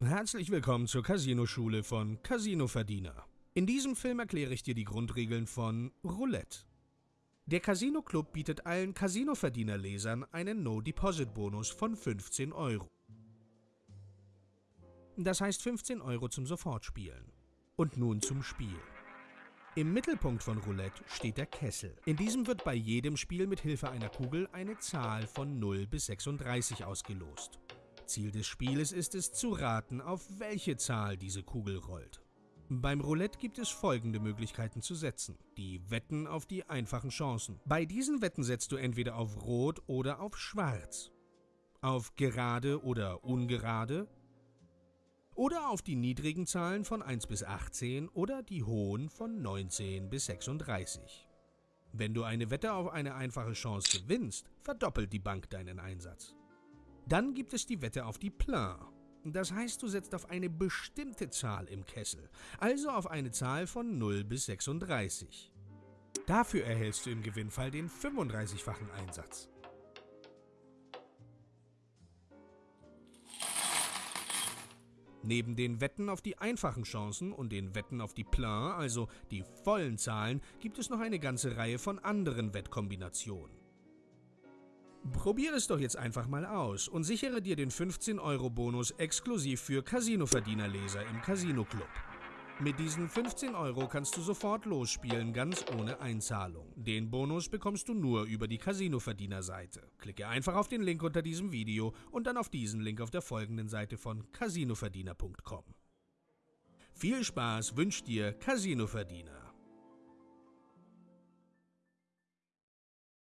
Herzlich willkommen zur Casino-Schule von Casino Verdiener. In diesem Film erkläre ich dir die Grundregeln von Roulette. Der Casino Club bietet allen Casino-Verdiener-Lesern einen No-Deposit-Bonus von 15 Euro. Das heißt 15 Euro zum Sofortspielen. Und nun zum Spiel. Im Mittelpunkt von Roulette steht der Kessel. In diesem wird bei jedem Spiel mit Hilfe einer Kugel eine Zahl von 0 bis 36 ausgelost. Ziel des Spieles ist es zu raten, auf welche Zahl diese Kugel rollt. Beim Roulette gibt es folgende Möglichkeiten zu setzen. Die Wetten auf die einfachen Chancen. Bei diesen Wetten setzt du entweder auf Rot oder auf Schwarz. Auf gerade oder ungerade. Oder auf die niedrigen Zahlen von 1 bis 18 oder die hohen von 19 bis 36. Wenn du eine Wette auf eine einfache Chance gewinnst, verdoppelt die Bank deinen Einsatz. Dann gibt es die Wette auf die Plein. Das heißt, du setzt auf eine bestimmte Zahl im Kessel, also auf eine Zahl von 0 bis 36. Dafür erhältst du im Gewinnfall den 35-fachen Einsatz. Neben den Wetten auf die einfachen Chancen und den Wetten auf die Plein, also die vollen Zahlen, gibt es noch eine ganze Reihe von anderen Wettkombinationen. Probier es doch jetzt einfach mal aus und sichere dir den 15-Euro-Bonus exklusiv für Casino-Verdiener-Leser im Casino Club. Mit diesen 15 Euro kannst du sofort losspielen, ganz ohne Einzahlung. Den Bonus bekommst du nur über die Casino-Verdiener-Seite. Klicke einfach auf den Link unter diesem Video und dann auf diesen Link auf der folgenden Seite von casinoverdiener.com. Viel Spaß wünscht dir Casino-Verdiener.